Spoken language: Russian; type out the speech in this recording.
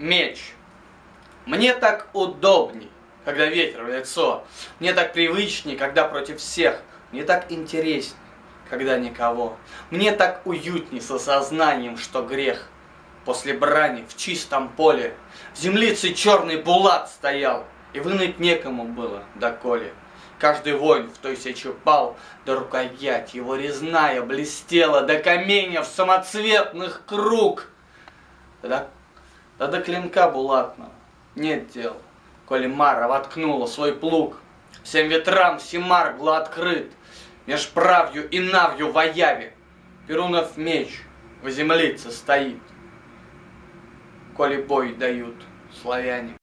Мне так удобней, когда ветер в лицо. Мне так привычней, когда против всех. Мне так интересней, когда никого. Мне так уютней с осознанием, что грех. После брани в чистом поле в землице черный булат стоял, и вынуть некому было доколе. Каждый воин в той сече пал, да рукоять его резная блестела до каменьев самоцветных круг. Да, да до клинка булатного нет дел, коли Мара воткнула свой плуг. Всем ветрам Симар был открыт, меж правью и навью в Аяве. Перунов меч в землице стоит, коли бой дают славяне.